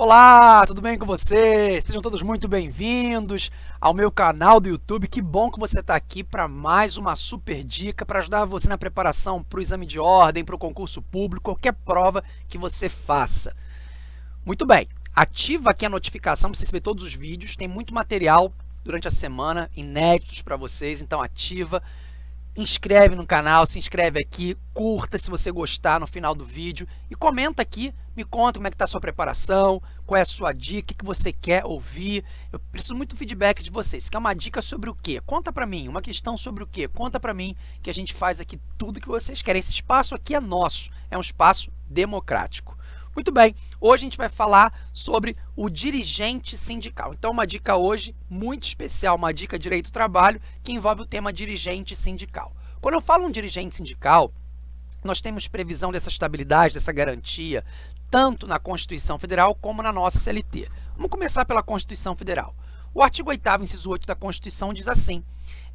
Olá, tudo bem com vocês? Sejam todos muito bem-vindos ao meu canal do YouTube. Que bom que você está aqui para mais uma super dica para ajudar você na preparação para o exame de ordem, para o concurso público, qualquer prova que você faça. Muito bem, ativa aqui a notificação para você receber todos os vídeos. Tem muito material durante a semana, inéditos para vocês, então ativa inscreve no canal, se inscreve aqui, curta se você gostar no final do vídeo e comenta aqui, me conta como é que está a sua preparação, qual é a sua dica, o que você quer ouvir. Eu preciso muito feedback de vocês. Se quer uma dica sobre o quê? Conta para mim. Uma questão sobre o quê? Conta para mim que a gente faz aqui tudo que vocês querem. Esse espaço aqui é nosso, é um espaço democrático. Muito bem, hoje a gente vai falar sobre o dirigente sindical. Então, uma dica hoje muito especial, uma dica direito do trabalho, que envolve o tema dirigente sindical. Quando eu falo um dirigente sindical, nós temos previsão dessa estabilidade, dessa garantia, tanto na Constituição Federal como na nossa CLT. Vamos começar pela Constituição Federal. O artigo 8º, inciso 8 da Constituição diz assim,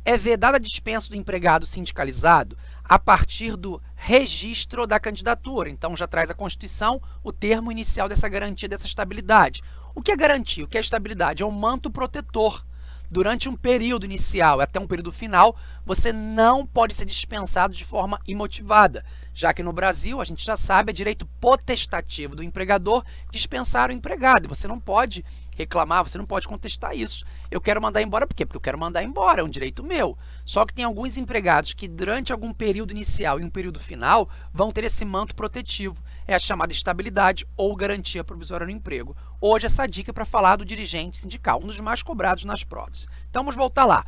é vedada a dispensa do empregado sindicalizado a partir do registro da candidatura. Então, já traz a Constituição o termo inicial dessa garantia, dessa estabilidade. O que é garantia? O que é estabilidade? É um manto protetor. Durante um período inicial até um período final, você não pode ser dispensado de forma imotivada, já que no Brasil, a gente já sabe, é direito potestativo do empregador dispensar o empregado. Você não pode reclamar, você não pode contestar isso. Eu quero mandar embora por quê? Porque eu quero mandar embora, é um direito meu. Só que tem alguns empregados que durante algum período inicial e um período final vão ter esse manto protetivo. É a chamada estabilidade ou garantia provisória no emprego. Hoje essa dica é para falar do dirigente sindical, um dos mais cobrados nas provas. Então vamos voltar lá.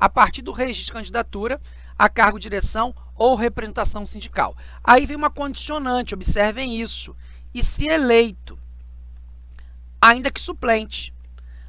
A partir do registro de candidatura, a cargo, direção ou representação sindical. Aí vem uma condicionante, observem isso. E se eleito ainda que suplente.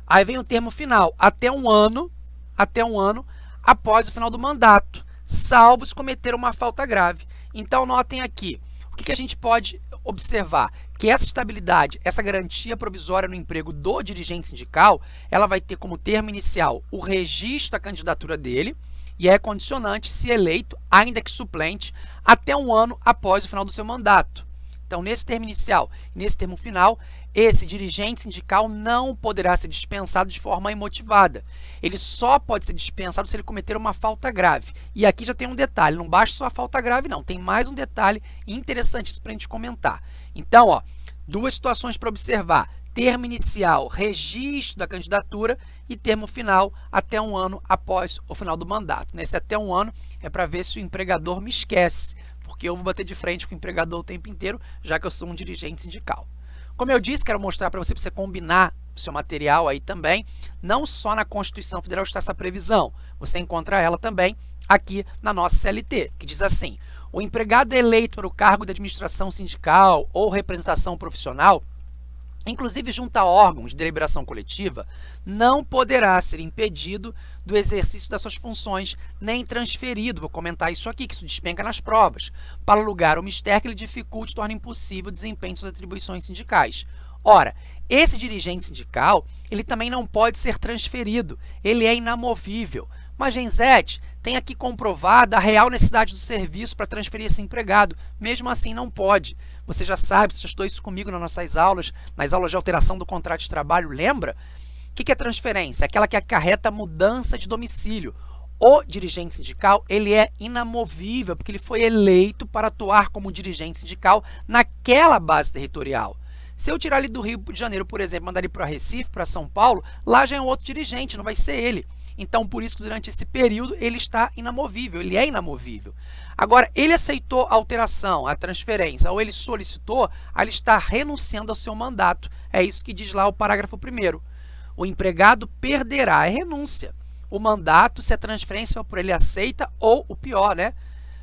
Aí vem o termo final, até um ano, até um ano após o final do mandato, salvo se cometer uma falta grave. Então, notem aqui, que, que a gente pode observar? Que essa estabilidade, essa garantia provisória no emprego do dirigente sindical, ela vai ter como termo inicial o registro da candidatura dele, e é condicionante se eleito, ainda que suplente, até um ano após o final do seu mandato. Então, nesse termo inicial e nesse termo final, esse dirigente sindical não poderá ser dispensado de forma imotivada. Ele só pode ser dispensado se ele cometer uma falta grave. E aqui já tem um detalhe, não basta só a falta grave não, tem mais um detalhe interessante para a gente comentar. Então, ó, duas situações para observar. Termo inicial, registro da candidatura e termo final até um ano após o final do mandato. Nesse até um ano é para ver se o empregador me esquece, porque eu vou bater de frente com o empregador o tempo inteiro, já que eu sou um dirigente sindical. Como eu disse, quero mostrar para você, para você combinar o seu material aí também, não só na Constituição Federal está essa previsão, você encontra ela também aqui na nossa CLT, que diz assim, o empregado eleito para o cargo de administração sindical ou representação profissional inclusive junto a órgãos de deliberação coletiva, não poderá ser impedido do exercício das suas funções, nem transferido, vou comentar isso aqui, que isso despenca nas provas, para lugar ou mistério que lhe dificulte e torne impossível o desempenho de suas atribuições sindicais. Ora, esse dirigente sindical, ele também não pode ser transferido, ele é inamovível. Mas, Genzete, tem aqui comprovada a real necessidade do serviço para transferir esse empregado. Mesmo assim, não pode. Você já sabe, você já estudou isso comigo nas nossas aulas, nas aulas de alteração do contrato de trabalho, lembra? O que é transferência? Aquela que acarreta mudança de domicílio. O dirigente sindical, ele é inamovível, porque ele foi eleito para atuar como dirigente sindical naquela base territorial. Se eu tirar ele do Rio de Janeiro, por exemplo, mandar ele para Recife, para São Paulo, lá já é um outro dirigente, não vai ser ele. Então, por isso que durante esse período ele está inamovível, ele é inamovível. Agora, ele aceitou a alteração, a transferência, ou ele solicitou, ele está renunciando ao seu mandato. É isso que diz lá o parágrafo 1 O empregado perderá a renúncia. O mandato, se a transferência por ele aceita, ou o pior, né?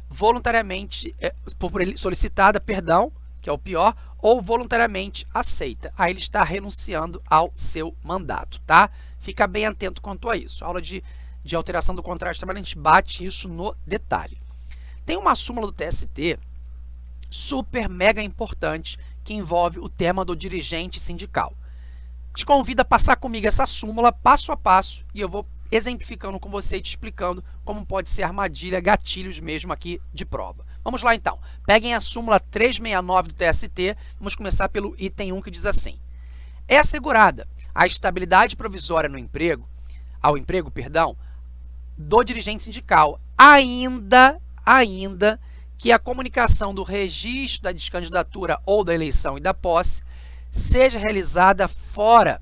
voluntariamente, é, por ele solicitada, perdão, que é o pior, ou voluntariamente aceita. Aí ele está renunciando ao seu mandato, tá? Fica bem atento quanto a isso. A aula de, de alteração do contrato de trabalho, a gente bate isso no detalhe. Tem uma súmula do TST super mega importante que envolve o tema do dirigente sindical. Te convido a passar comigo essa súmula passo a passo e eu vou exemplificando com você e te explicando como pode ser armadilha, gatilhos mesmo aqui de prova. Vamos lá então. Peguem a súmula 369 do TST, vamos começar pelo item 1 que diz assim. é assegurada a estabilidade provisória no emprego, ao emprego, perdão, do dirigente sindical, ainda, ainda que a comunicação do registro da descandidatura ou da eleição e da posse seja realizada fora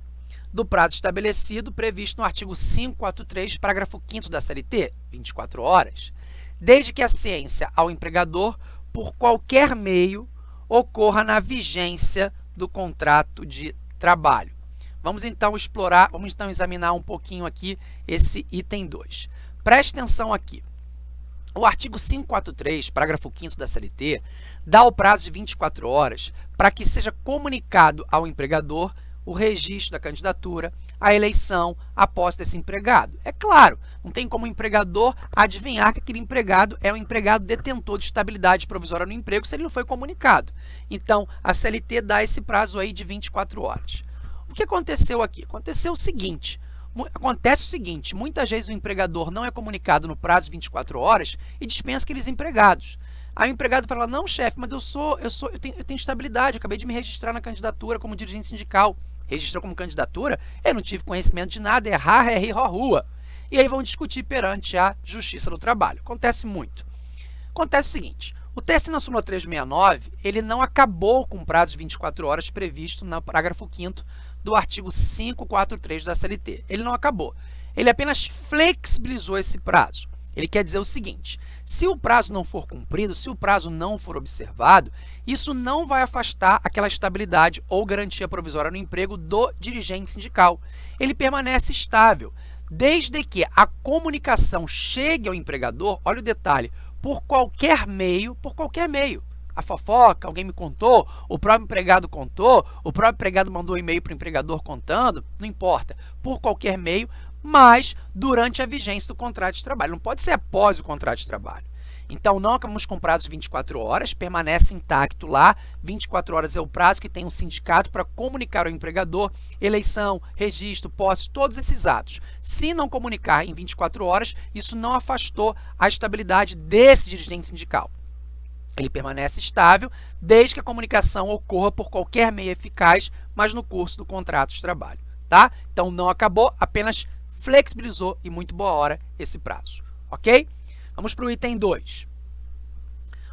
do prazo estabelecido previsto no artigo 543, parágrafo 5 da CLT, 24 horas, desde que a ciência ao empregador, por qualquer meio, ocorra na vigência do contrato de trabalho. Vamos então explorar, vamos então examinar um pouquinho aqui esse item 2. Preste atenção aqui. O artigo 543, parágrafo 5 da CLT, dá o prazo de 24 horas para que seja comunicado ao empregador o registro da candidatura, a eleição, a posse desse empregado. É claro, não tem como o empregador adivinhar que aquele empregado é um empregado detentor de estabilidade provisória no emprego se ele não foi comunicado. Então, a CLT dá esse prazo aí de 24 horas. O que aconteceu aqui? Aconteceu o seguinte, Acontece o seguinte, muitas vezes o empregador não é comunicado no prazo de 24 horas e dispensa aqueles empregados. Aí o empregado fala, não, chefe, mas eu sou, eu sou, eu tenho, eu tenho estabilidade, eu acabei de me registrar na candidatura como dirigente sindical. Registrou como candidatura? Eu não tive conhecimento de nada, errar é rir rua. E aí vão discutir perante a Justiça do Trabalho. Acontece muito. Acontece o seguinte, o teste na súmula 369, ele não acabou com o prazo de 24 horas previsto no parágrafo 5 do artigo 543 da CLT. Ele não acabou. Ele apenas flexibilizou esse prazo. Ele quer dizer o seguinte, se o prazo não for cumprido, se o prazo não for observado, isso não vai afastar aquela estabilidade ou garantia provisória no emprego do dirigente sindical. Ele permanece estável, desde que a comunicação chegue ao empregador, olha o detalhe, por qualquer meio, por qualquer meio a fofoca, alguém me contou, o próprio empregado contou, o próprio empregado mandou um e-mail para o empregador contando, não importa, por qualquer meio, mas durante a vigência do contrato de trabalho. Não pode ser após o contrato de trabalho. Então, não acabamos com prazo de 24 horas, permanece intacto lá. 24 horas é o prazo que tem um sindicato para comunicar ao empregador eleição, registro, posse, todos esses atos. Se não comunicar em 24 horas, isso não afastou a estabilidade desse dirigente sindical. Ele permanece estável desde que a comunicação ocorra por qualquer meio eficaz, mas no curso do contrato de trabalho. Tá? Então, não acabou, apenas flexibilizou e muito boa hora esse prazo. Ok? Vamos para o item 2.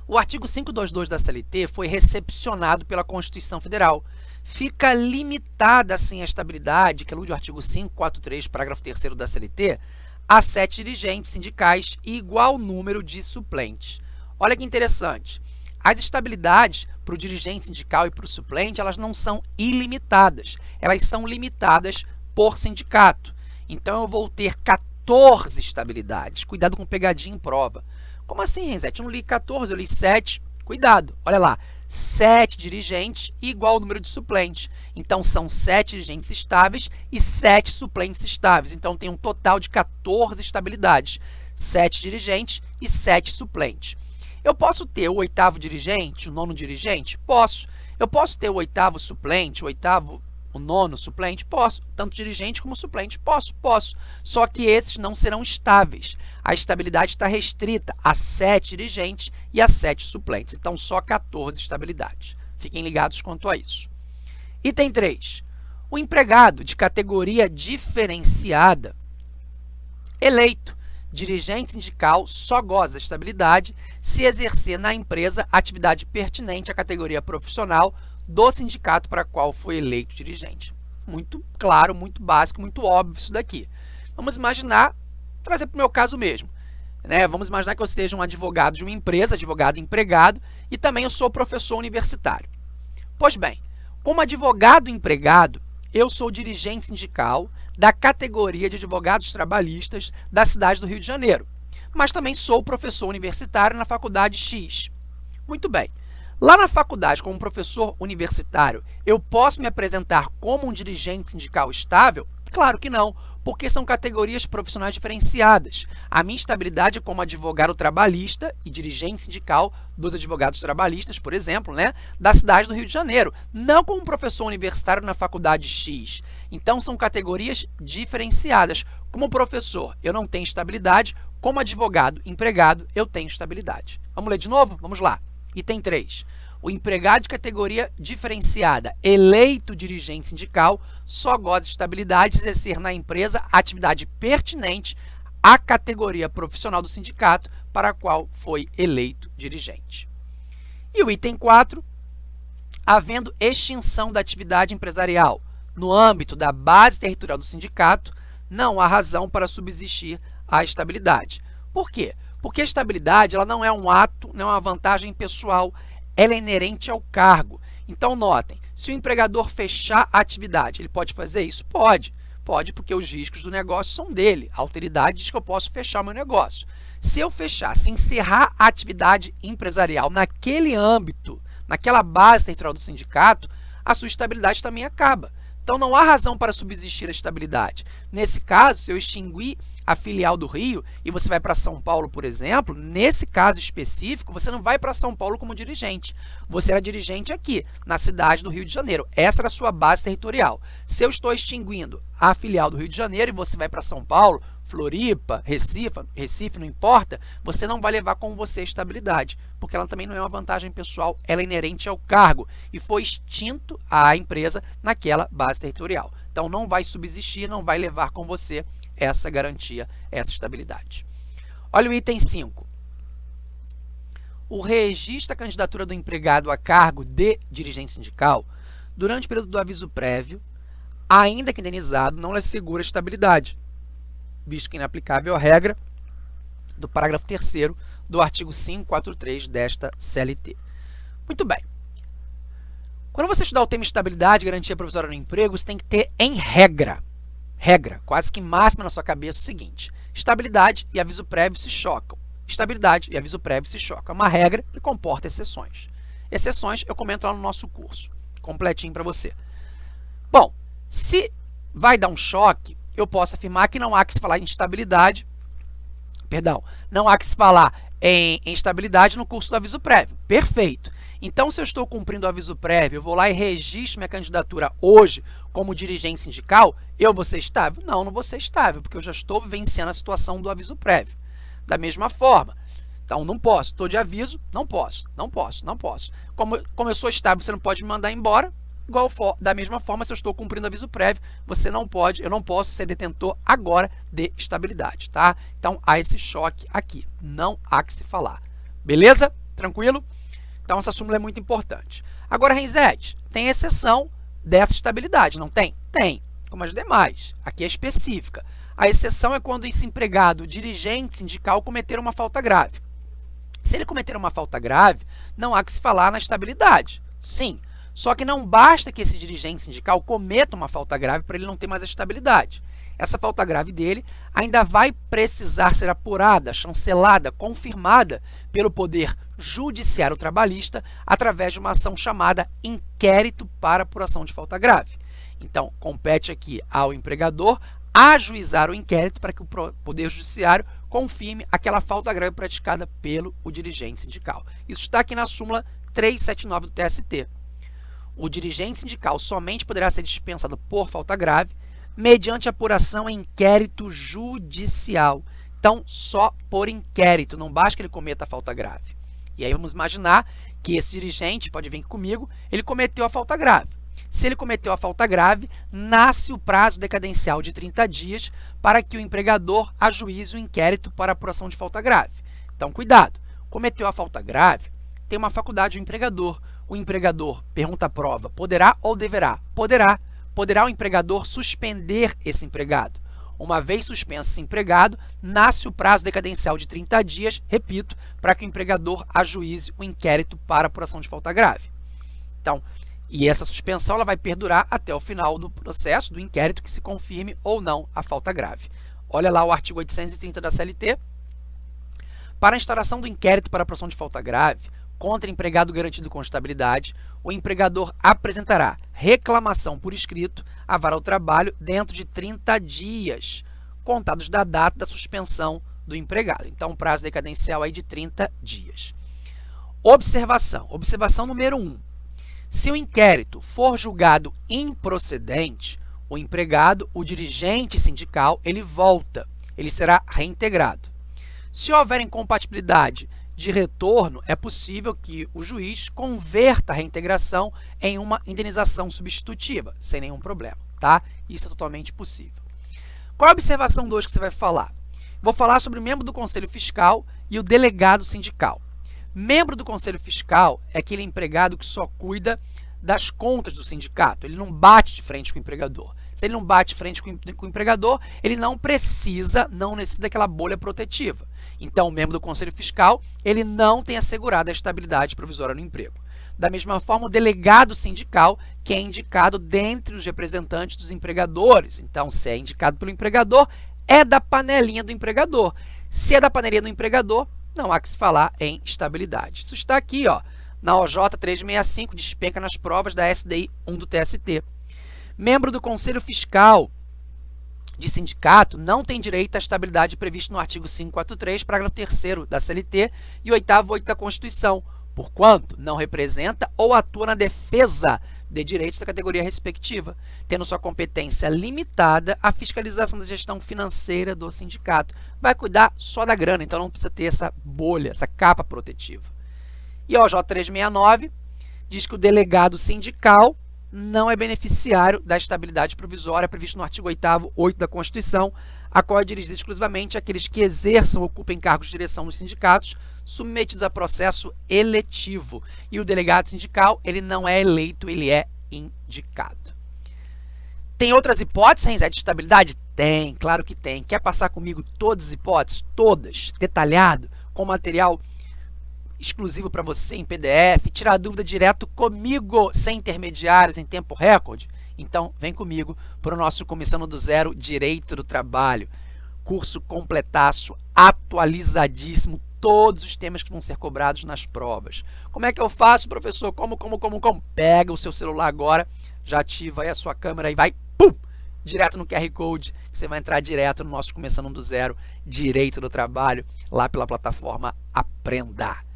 O artigo 522 da CLT foi recepcionado pela Constituição Federal. Fica limitada, assim, a estabilidade, que alude ao artigo 543, parágrafo 3 da CLT, a sete dirigentes sindicais e igual número de suplentes. Olha que interessante. As estabilidades para o dirigente sindical e para o suplente, elas não são ilimitadas. Elas são limitadas por sindicato. Então, eu vou ter 14 estabilidades. Cuidado com pegadinha em prova. Como assim, Renzete? Eu não li 14, eu li 7. Cuidado, olha lá. 7 dirigentes igual ao número de suplentes. Então, são 7 dirigentes estáveis e 7 suplentes estáveis. Então, tem um total de 14 estabilidades. 7 dirigentes e 7 suplentes. Eu posso ter o oitavo dirigente, o nono dirigente? Posso. Eu posso ter o oitavo suplente, o oitavo, o nono suplente? Posso. Tanto dirigente como suplente? Posso, posso. Só que esses não serão estáveis. A estabilidade está restrita a sete dirigentes e a sete suplentes. Então, só 14 estabilidades. Fiquem ligados quanto a isso. Item 3. O empregado de categoria diferenciada eleito dirigente sindical só goza da estabilidade se exercer na empresa atividade pertinente à categoria profissional do sindicato para qual foi eleito dirigente. Muito claro, muito básico, muito óbvio isso daqui. Vamos imaginar, trazer para o meu caso mesmo. Né? Vamos imaginar que eu seja um advogado de uma empresa, advogado empregado, e também eu sou professor universitário. Pois bem, como advogado empregado, eu sou dirigente sindical da categoria de advogados trabalhistas da cidade do Rio de Janeiro, mas também sou professor universitário na faculdade X. Muito bem. Lá na faculdade, como professor universitário, eu posso me apresentar como um dirigente sindical estável? Claro que não, porque são categorias profissionais diferenciadas. A minha estabilidade como advogado trabalhista e dirigente sindical dos advogados trabalhistas, por exemplo, né, da cidade do Rio de Janeiro, não como professor universitário na faculdade X. Então, são categorias diferenciadas. Como professor, eu não tenho estabilidade, como advogado empregado, eu tenho estabilidade. Vamos ler de novo? Vamos lá. Item 3. O empregado de categoria diferenciada eleito dirigente sindical só goza de estabilidade de exercer na empresa atividade pertinente à categoria profissional do sindicato para a qual foi eleito dirigente. E o item 4, havendo extinção da atividade empresarial no âmbito da base territorial do sindicato, não há razão para subsistir a estabilidade. Por quê? Porque a estabilidade ela não é um ato, não é uma vantagem pessoal, ela é inerente ao cargo. Então, notem, se o empregador fechar a atividade, ele pode fazer isso? Pode. Pode, porque os riscos do negócio são dele. A autoridade diz que eu posso fechar meu negócio. Se eu fechar, se encerrar a atividade empresarial naquele âmbito, naquela base territorial do sindicato, a sua estabilidade também acaba. Então, não há razão para subsistir a estabilidade. Nesse caso, se eu extinguir a filial do Rio e você vai para São Paulo, por exemplo, nesse caso específico, você não vai para São Paulo como dirigente. Você era dirigente aqui, na cidade do Rio de Janeiro. Essa era a sua base territorial. Se eu estou extinguindo a filial do Rio de Janeiro e você vai para São Paulo, Floripa, Recife, Recife, não importa, você não vai levar com você estabilidade, porque ela também não é uma vantagem pessoal, ela é inerente ao cargo e foi extinto a empresa naquela base territorial. Então, não vai subsistir, não vai levar com você essa garantia, essa estabilidade. Olha o item 5. O registro da candidatura do empregado a cargo de dirigente sindical durante o período do aviso prévio, ainda que indenizado, não lhe assegura estabilidade, visto que inaplicável a regra do parágrafo 3 do artigo 543 desta CLT. Muito bem. Quando você estudar o tema estabilidade garantia provisória no emprego, você tem que ter em regra, regra, quase que máxima na sua cabeça, o seguinte, estabilidade e aviso prévio se chocam. Estabilidade e aviso prévio se chocam. É uma regra que comporta exceções. Exceções eu comento lá no nosso curso, completinho para você. Bom, se vai dar um choque, eu posso afirmar que não há que se falar em estabilidade, perdão, não há que se falar em, em estabilidade no curso do aviso prévio. Perfeito. Então, se eu estou cumprindo o aviso prévio, eu vou lá e registro minha candidatura hoje como dirigente sindical, eu vou ser estável? Não, não vou ser estável, porque eu já estou vivenciando a situação do aviso prévio. Da mesma forma, então não posso, estou de aviso, não posso, não posso, não posso. Como, como eu sou estável, você não pode me mandar embora, Igual da mesma forma, se eu estou cumprindo aviso prévio, você não pode, eu não posso ser detentor agora de estabilidade, tá? Então, há esse choque aqui, não há que se falar. Beleza? Tranquilo? Então, essa súmula é muito importante. Agora, Renzete, tem exceção dessa estabilidade, não tem? Tem, como as demais. Aqui é específica. A exceção é quando esse empregado, dirigente sindical, cometer uma falta grave. Se ele cometer uma falta grave, não há que se falar na estabilidade. Sim, só que não basta que esse dirigente sindical cometa uma falta grave para ele não ter mais a estabilidade. Essa falta grave dele ainda vai precisar ser apurada, chancelada, confirmada pelo Poder Judiciário Trabalhista através de uma ação chamada inquérito para apuração de falta grave. Então, compete aqui ao empregador ajuizar o inquérito para que o Poder Judiciário confirme aquela falta grave praticada pelo o dirigente sindical. Isso está aqui na súmula 379 do TST o dirigente sindical somente poderá ser dispensado por falta grave mediante apuração em inquérito judicial. Então, só por inquérito, não basta que ele cometa a falta grave. E aí vamos imaginar que esse dirigente, pode vir comigo, ele cometeu a falta grave. Se ele cometeu a falta grave, nasce o prazo decadencial de 30 dias para que o empregador ajuize o inquérito para apuração de falta grave. Então, cuidado, cometeu a falta grave, tem uma faculdade o empregador o empregador, pergunta a prova, poderá ou deverá? Poderá. Poderá o empregador suspender esse empregado. Uma vez suspenso esse empregado, nasce o prazo decadencial de 30 dias, repito, para que o empregador ajuize o inquérito para apuração de falta grave. Então, e essa suspensão ela vai perdurar até o final do processo, do inquérito, que se confirme ou não a falta grave. Olha lá o artigo 830 da CLT. Para a instauração do inquérito para apuração de falta grave, contra empregado garantido com estabilidade, o empregador apresentará reclamação por escrito a vara ao trabalho dentro de 30 dias, contados da data da suspensão do empregado. Então, prazo decadencial aí de 30 dias. Observação. Observação número 1. Se o inquérito for julgado improcedente, o empregado, o dirigente sindical, ele volta, ele será reintegrado. Se houver incompatibilidade de retorno, é possível que o juiz converta a reintegração em uma indenização substitutiva, sem nenhum problema, tá? Isso é totalmente possível. Qual a observação 2 que você vai falar? Vou falar sobre o membro do Conselho Fiscal e o delegado sindical. Membro do Conselho Fiscal é aquele empregado que só cuida das contas do sindicato, ele não bate de frente com o empregador. Se ele não bate de frente com o empregador, ele não precisa, não necessita daquela bolha protetiva. Então, o membro do Conselho Fiscal, ele não tem assegurado a estabilidade provisória no emprego. Da mesma forma, o delegado sindical, que é indicado dentre os representantes dos empregadores. Então, se é indicado pelo empregador, é da panelinha do empregador. Se é da panelinha do empregador, não há que se falar em estabilidade. Isso está aqui, ó, na OJ 365, despenca nas provas da SDI 1 do TST. Membro do Conselho Fiscal de sindicato não tem direito à estabilidade prevista no artigo 543, parágrafo 3 da CLT e 8 8 da Constituição, porquanto não representa ou atua na defesa de direitos da categoria respectiva, tendo sua competência limitada à fiscalização da gestão financeira do sindicato. Vai cuidar só da grana, então não precisa ter essa bolha, essa capa protetiva. E o J369 diz que o delegado sindical não é beneficiário da estabilidade provisória prevista no artigo 8º 8 da Constituição, a qual é dirigida exclusivamente àqueles que exerçam ou ocupem cargos de direção nos sindicatos, submetidos a processo eletivo. E o delegado sindical, ele não é eleito, ele é indicado. Tem outras hipóteses, Renzé, de estabilidade? Tem, claro que tem. Quer passar comigo todas as hipóteses? Todas, detalhado, com material exclusivo para você em PDF, tirar dúvida direto comigo, sem intermediários, em tempo recorde? Então, vem comigo para o nosso Começando do Zero Direito do Trabalho. Curso completaço, atualizadíssimo, todos os temas que vão ser cobrados nas provas. Como é que eu faço, professor? Como, como, como, como? Pega o seu celular agora, já ativa aí a sua câmera e vai, pum, direto no QR Code, você vai entrar direto no nosso Começando do Zero Direito do Trabalho, lá pela plataforma Aprenda.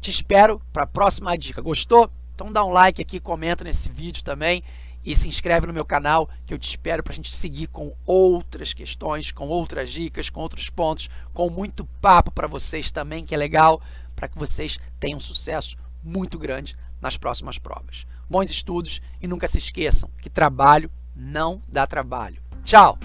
Te espero para a próxima dica. Gostou? Então dá um like aqui, comenta nesse vídeo também e se inscreve no meu canal que eu te espero para a gente seguir com outras questões, com outras dicas, com outros pontos, com muito papo para vocês também, que é legal, para que vocês tenham sucesso muito grande nas próximas provas. Bons estudos e nunca se esqueçam que trabalho não dá trabalho. Tchau!